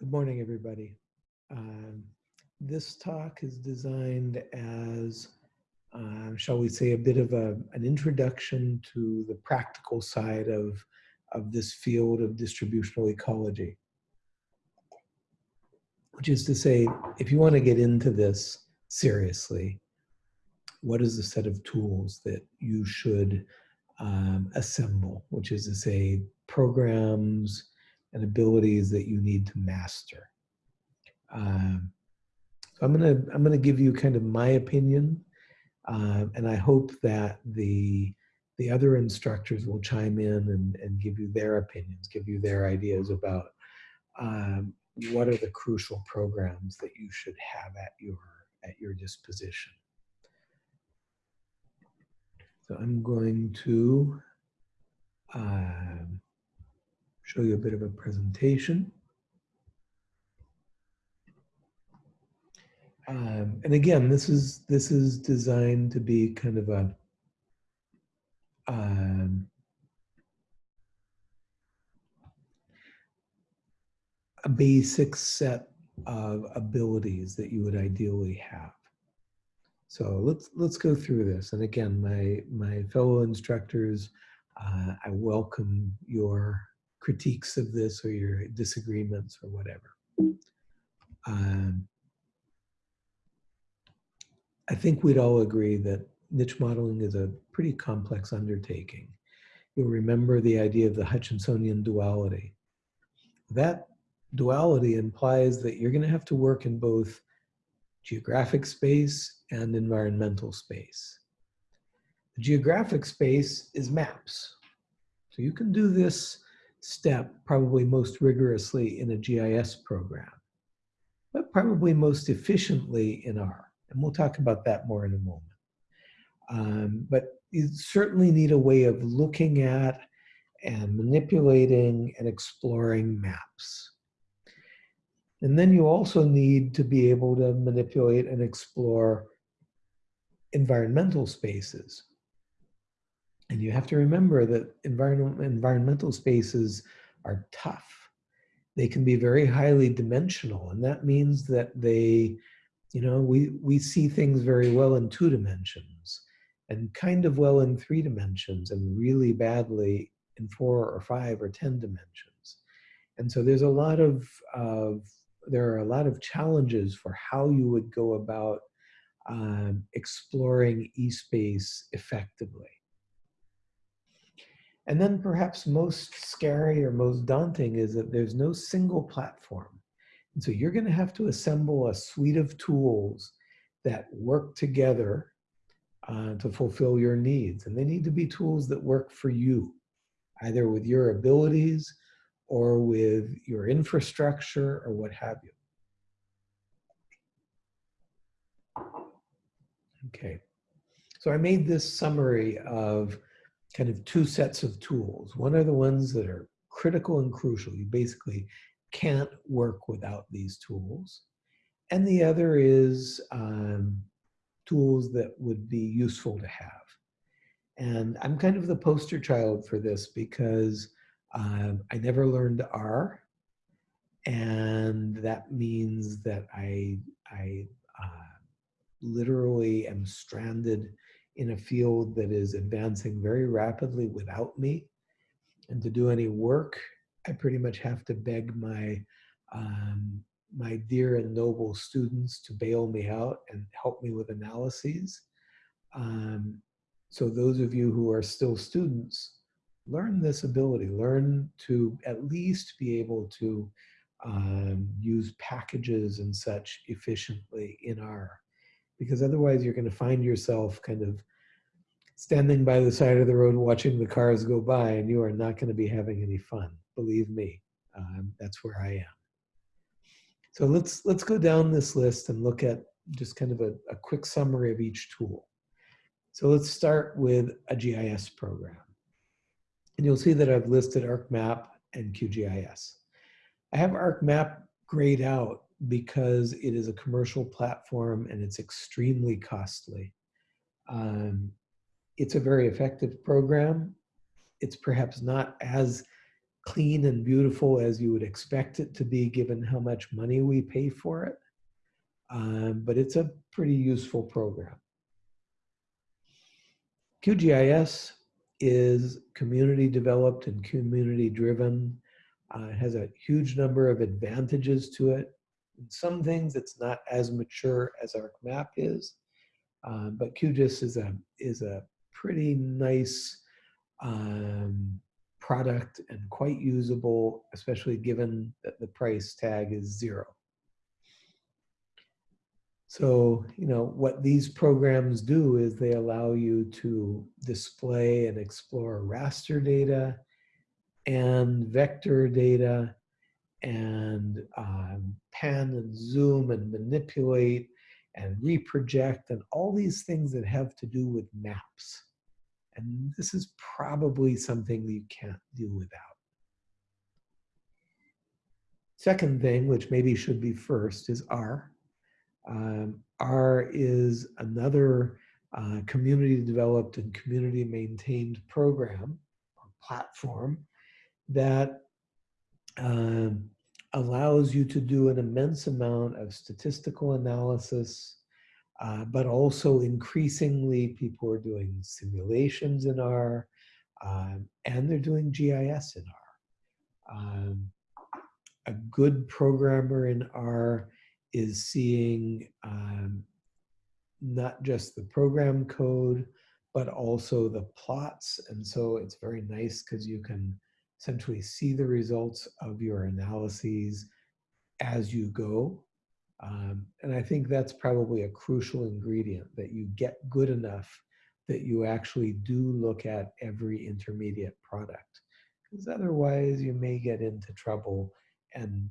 Good morning, everybody. Um, this talk is designed as, uh, shall we say, a bit of a, an introduction to the practical side of, of this field of distributional ecology. Which is to say, if you want to get into this seriously, what is the set of tools that you should um, assemble, which is to say, programs, and abilities that you need to master. Um, so I'm gonna I'm gonna give you kind of my opinion, uh, and I hope that the the other instructors will chime in and, and give you their opinions, give you their ideas about um, what are the crucial programs that you should have at your at your disposition. So I'm going to um, show you a bit of a presentation. Um, and again, this is this is designed to be kind of a um, a basic set of abilities that you would ideally have. So let's let's go through this. And again, my my fellow instructors, uh, I welcome your critiques of this or your disagreements or whatever. Um, I think we'd all agree that niche modeling is a pretty complex undertaking. You'll remember the idea of the Hutchinsonian duality. That duality implies that you're going to have to work in both geographic space and environmental space. The geographic space is maps. So you can do this step probably most rigorously in a GIS program, but probably most efficiently in R. And we'll talk about that more in a moment. Um, but you certainly need a way of looking at and manipulating and exploring maps. And then you also need to be able to manipulate and explore environmental spaces. And you have to remember that environment, environmental spaces are tough. They can be very highly dimensional, and that means that they, you know, we, we see things very well in two dimensions and kind of well in three dimensions and really badly in four or five or 10 dimensions. And so there's a lot of, of there are a lot of challenges for how you would go about um, exploring e-space effectively. And then perhaps most scary or most daunting is that there's no single platform. And so you're gonna have to assemble a suite of tools that work together uh, to fulfill your needs. And they need to be tools that work for you, either with your abilities or with your infrastructure or what have you. Okay, so I made this summary of kind of two sets of tools. One are the ones that are critical and crucial. You basically can't work without these tools. And the other is um, tools that would be useful to have. And I'm kind of the poster child for this because um, I never learned R. And that means that I, I uh, literally am stranded in a field that is advancing very rapidly without me. And to do any work, I pretty much have to beg my, um, my dear and noble students to bail me out and help me with analyses. Um, so those of you who are still students, learn this ability, learn to at least be able to um, use packages and such efficiently in R because otherwise you're going to find yourself kind of standing by the side of the road watching the cars go by and you are not going to be having any fun believe me um, that's where i am. So let's let's go down this list and look at just kind of a, a quick summary of each tool. So let's start with a gis program. And you'll see that i've listed arcmap and qgis i have arcmap grayed out because it is a commercial platform and it's extremely costly. Um, it's a very effective program. It's perhaps not as clean and beautiful as you would expect it to be given how much money we pay for it. Um, but it's a pretty useful program. QGIS is community developed and community driven. Uh, has a huge number of advantages to it. In some things it's not as mature as ArcMap is, um, but QGIS is a, is a pretty nice um, product and quite usable, especially given that the price tag is zero. So, you know, what these programs do is they allow you to display and explore raster data and vector data and um, pan and zoom and manipulate and reproject and all these things that have to do with maps. And this is probably something that you can't do without. Second thing, which maybe should be first, is R. Um, R is another uh, community developed and community maintained program or platform that um, allows you to do an immense amount of statistical analysis, uh, but also increasingly people are doing simulations in R, um, and they're doing GIS in R. Um, a good programmer in R is seeing um, not just the program code, but also the plots. And so it's very nice because you can essentially see the results of your analyses as you go. Um, and I think that's probably a crucial ingredient that you get good enough that you actually do look at every intermediate product. Because otherwise you may get into trouble and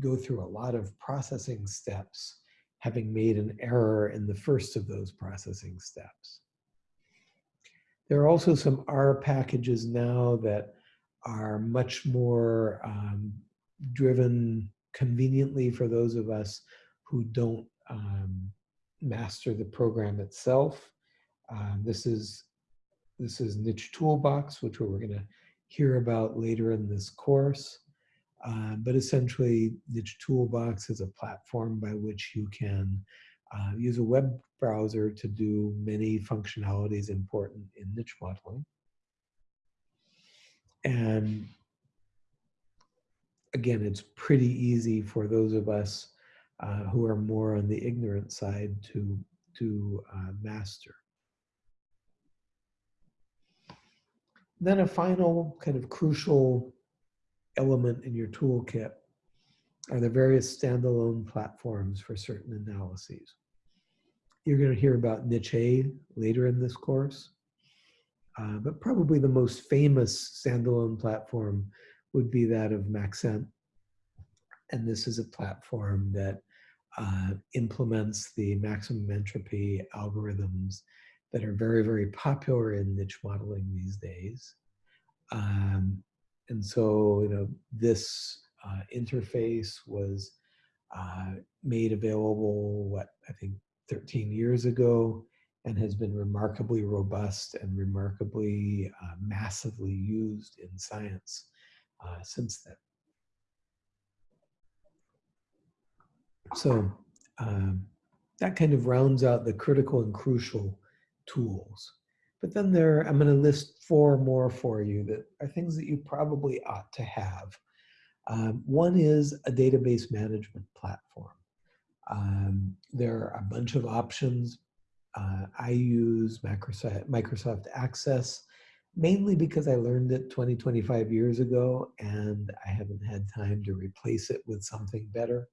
go through a lot of processing steps, having made an error in the first of those processing steps. There are also some R packages now that are much more um, driven conveniently for those of us who don't um, master the program itself. Um, this is this is Niche Toolbox, which we're going to hear about later in this course. Uh, but essentially, Niche Toolbox is a platform by which you can uh, use a web browser to do many functionalities important in niche modeling. And again, it's pretty easy for those of us uh, who are more on the ignorant side to, to uh, master. Then a final kind of crucial element in your toolkit are the various standalone platforms for certain analyses. You're going to hear about Niche later in this course. Uh, but probably the most famous standalone platform would be that of Maxent. And this is a platform that uh, implements the maximum entropy algorithms that are very, very popular in niche modeling these days. Um, and so, you know, this uh, interface was uh, made available, what, I think 13 years ago and has been remarkably robust and remarkably uh, massively used in science uh, since then. So um, that kind of rounds out the critical and crucial tools. But then there, I'm going to list four more for you that are things that you probably ought to have. Um, one is a database management platform. Um, there are a bunch of options uh, I use Microsoft, Microsoft Access mainly because I learned it 20, 25 years ago and I haven't had time to replace it with something better.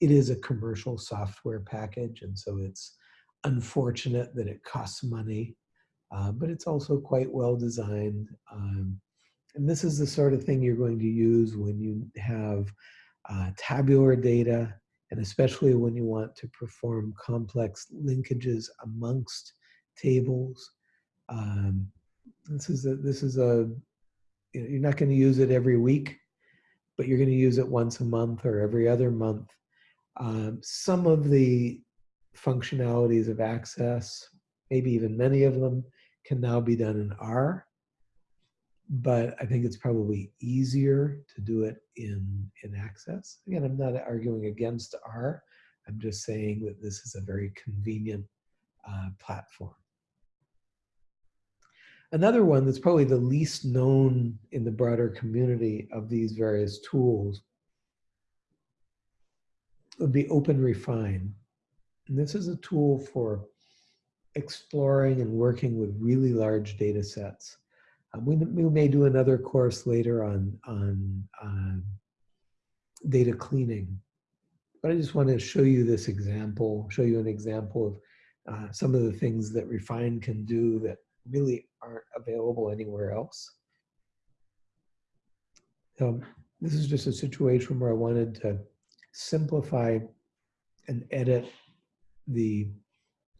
It is a commercial software package and so it's unfortunate that it costs money, uh, but it's also quite well designed. Um, and this is the sort of thing you're going to use when you have uh, tabular data and especially when you want to perform complex linkages amongst tables. Um, this is a, this is a, you're not going to use it every week, but you're going to use it once a month or every other month. Um, some of the functionalities of Access, maybe even many of them, can now be done in R. but I think it's probably easier to do it in, in Access. Again, I'm not arguing against R. I'm just saying that this is a very convenient uh, platform. Another one that's probably the least known in the broader community of these various tools would be OpenRefine. And this is a tool for exploring and working with really large data sets. Um, we, we may do another course later on, on um, data cleaning. But I just want to show you this example, show you an example of uh, some of the things that Refine can do that really aren't available anywhere else. Um, this is just a situation where I wanted to simplify and edit the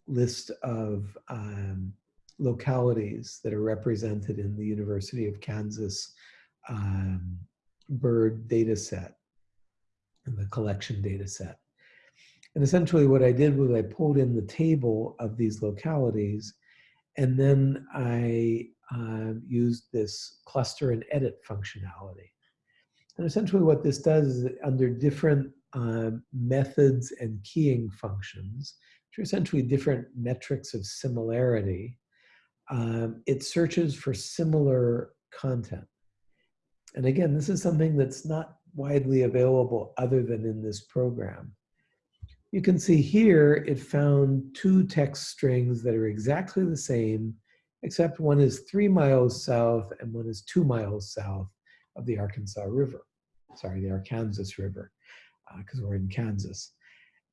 list of um, localities that are represented in the University of Kansas um, bird data set and the collection data set. And essentially what I did was I pulled in the table of these localities and then I uh, used this cluster and edit functionality. And essentially what this does is under different uh, methods and keying functions, which are essentially different metrics of similarity, um, it searches for similar content. And again, this is something that's not widely available other than in this program. You can see here it found two text strings that are exactly the same, except one is three miles south and one is two miles south of the Arkansas River. Sorry, the Arkansas River, because uh, we're in Kansas.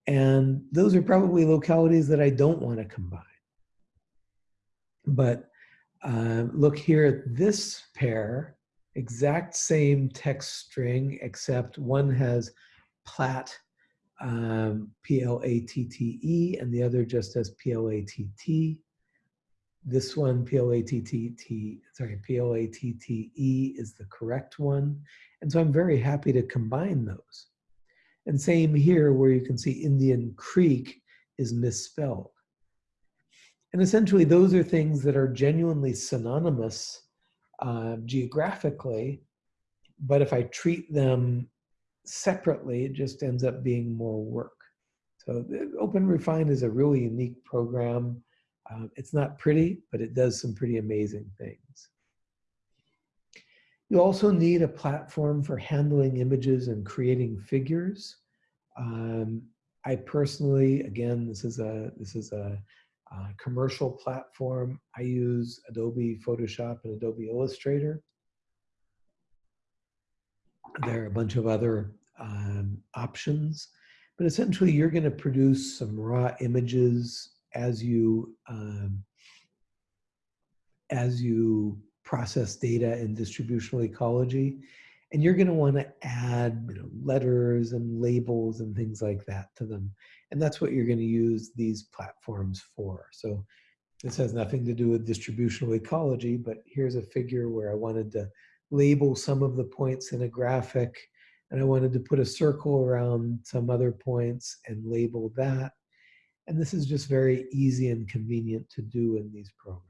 And those are probably localities that I don't want to combine. But uh, look here at this pair, exact same text string, except one has Platte um, P-L-A-T-T-E, and the other just as P-L-A-T-T. This one, P-L-A-T-T-T, sorry, P-L-A-T-T-E is the correct one. And so I'm very happy to combine those. And same here where you can see Indian Creek is misspelled. And essentially those are things that are genuinely synonymous uh, geographically, but if I treat them separately, it just ends up being more work. So OpenRefine is a really unique program. Uh, it's not pretty, but it does some pretty amazing things. You also need a platform for handling images and creating figures. Um, I personally, again, this is a this is a, a, commercial platform. I use Adobe Photoshop and Adobe Illustrator. There are a bunch of other um, options, but essentially you're going to produce some raw images as you um, as you process data in distributional ecology. And you're going to want to add you know, letters and labels and things like that to them. And that's what you're going to use these platforms for. So this has nothing to do with distributional ecology, but here's a figure where I wanted to label some of the points in a graphic and I wanted to put a circle around some other points and label that. And this is just very easy and convenient to do in these programs.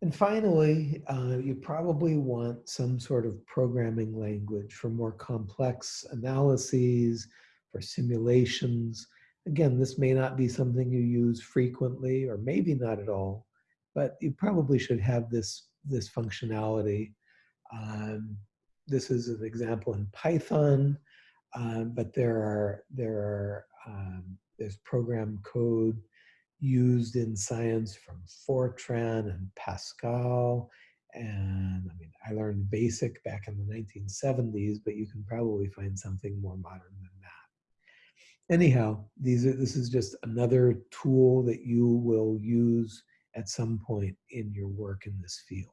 And finally, uh, you probably want some sort of programming language for more complex analyses, for simulations. Again, this may not be something you use frequently or maybe not at all, but you probably should have this, this functionality um, this is an example in Python, um, but there are there are um, there's program code used in science from Fortran and Pascal. And I mean, I learned BASIC back in the 1970s, but you can probably find something more modern than that. Anyhow, these are, this is just another tool that you will use at some point in your work in this field.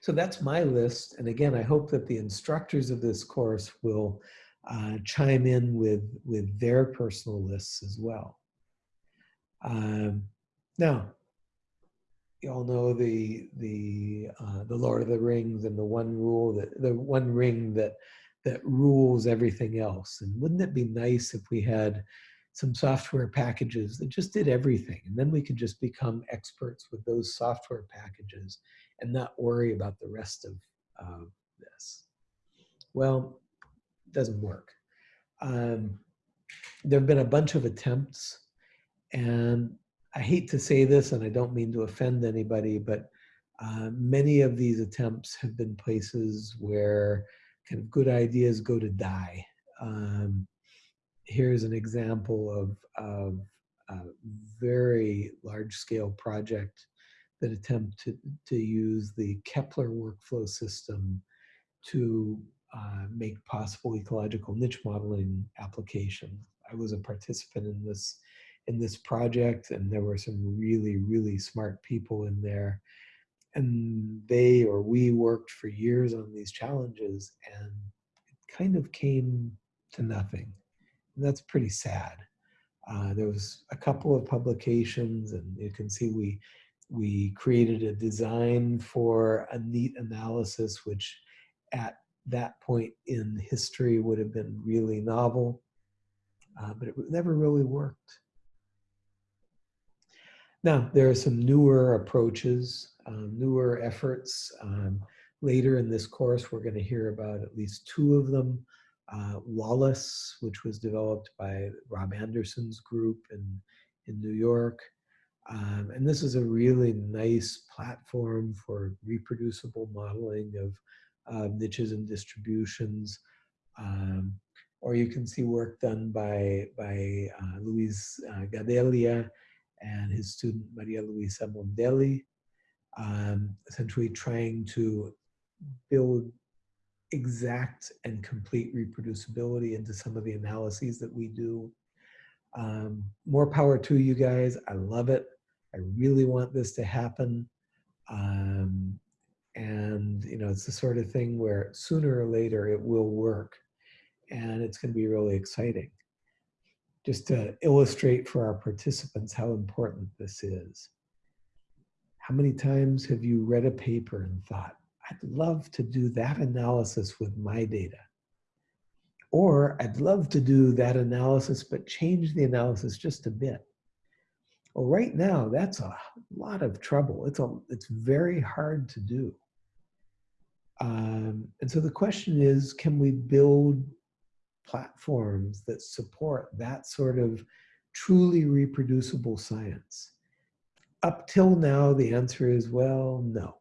So that's my list. And again, I hope that the instructors of this course will uh, chime in with, with their personal lists as well. Um, now, you all know the the uh, the Lord of the Rings and the one rule that the one ring that that rules everything else. And wouldn't it be nice if we had some software packages that just did everything. And then we could just become experts with those software packages and not worry about the rest of uh, this. Well, it doesn't work. Um, there have been a bunch of attempts and I hate to say this and I don't mean to offend anybody, but uh, many of these attempts have been places where kind of good ideas go to die. Um, here's an example of, of a very large scale project that attempted to use the Kepler workflow system to uh, make possible ecological niche modeling applications. I was a participant in this in this project and there were some really, really smart people in there and they or we worked for years on these challenges and it kind of came to nothing. That's pretty sad. Uh, there was a couple of publications and you can see we we created a design for a neat analysis which at that point in history would have been really novel uh, but it never really worked now there are some newer approaches um, newer efforts. Um, later in this course, we're going to hear about at least two of them. Uh, Wallace, which was developed by Rob Anderson's group in, in New York. Um, and this is a really nice platform for reproducible modeling of uh, niches and distributions. Um, or you can see work done by, by uh, Luis uh, Gadelha and his student Maria Luisa Mondelli um, essentially trying to build exact and complete reproducibility into some of the analyses that we do. Um, more power to you guys. I love it. I really want this to happen. Um, and, you know, it's the sort of thing where sooner or later it will work. And it's going to be really exciting. Just to illustrate for our participants how important this is. How many times have you read a paper and thought, I'd love to do that analysis with my data? Or I'd love to do that analysis, but change the analysis just a bit. Well, right now, that's a lot of trouble. It's, a, it's very hard to do. Um, and so the question is, can we build platforms that support that sort of truly reproducible science? up till now, the answer is, well, no.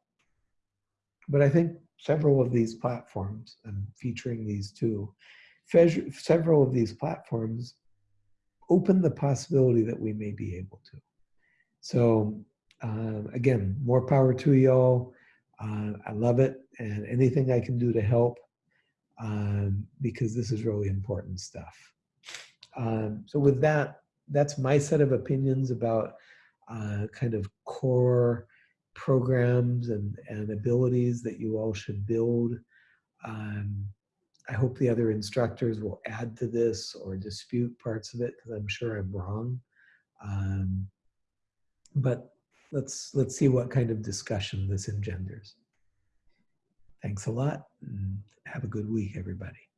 But I think several of these platforms, I'm featuring these two, several of these platforms open the possibility that we may be able to. So um, again, more power to y'all. Uh, I love it and anything I can do to help um, because this is really important stuff. Um, so with that, that's my set of opinions about uh, kind of core programs and, and abilities that you all should build. Um, I hope the other instructors will add to this or dispute parts of it because I'm sure I'm wrong. Um, but let's let's see what kind of discussion this engenders. Thanks a lot and have a good week, everybody.